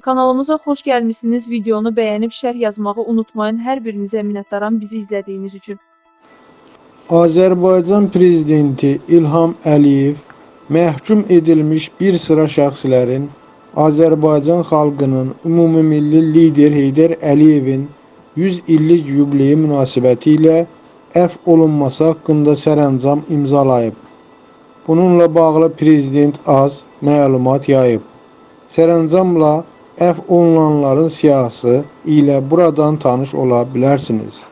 Kanalımıza xoş gəlmisiniz. Videonu bəyənib şərh yazmağı unutmayın. Hər birinizə minnətdaram bizi izlədiyiniz üçün. Azərbaycan Prezidenti İlham Əliyev məhkum edilmiş bir sıra şəxslərin Azərbaycan xalqının ümumilli lider Heydər Əliyevin 100 illik yubileyi münasibətilə əfv olunması haqqında sərəncam imzalayıb. Bununla bağlı Prezident az məlumat yayıb. Sərəncamla əfv olunanların siyahısı ilə buradan tanış ola bilərsiniz.